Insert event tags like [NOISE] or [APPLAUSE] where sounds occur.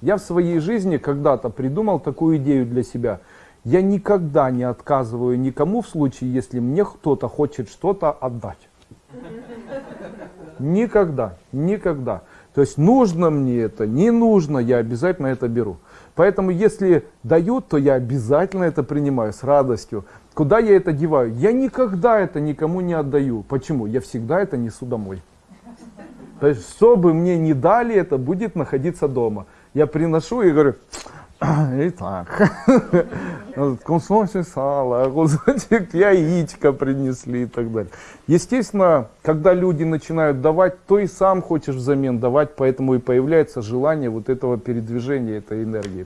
Я в своей жизни когда-то придумал такую идею для себя. Я никогда не отказываю никому в случае, если мне кто-то хочет что-то отдать. Никогда, никогда. То есть нужно мне это, не нужно, я обязательно это беру. Поэтому если дают, то я обязательно это принимаю с радостью. Куда я это деваю? Я никогда это никому не отдаю. Почему? Я всегда это несу домой. То есть, что бы мне не дали, это будет находиться дома. Я приношу и говорю, итак, [LAUGHS] кусочек сала, [LAUGHS] кусочек яичка принесли и так далее. Естественно, когда люди начинают давать, то и сам хочешь взамен давать, поэтому и появляется желание вот этого передвижения, этой энергии.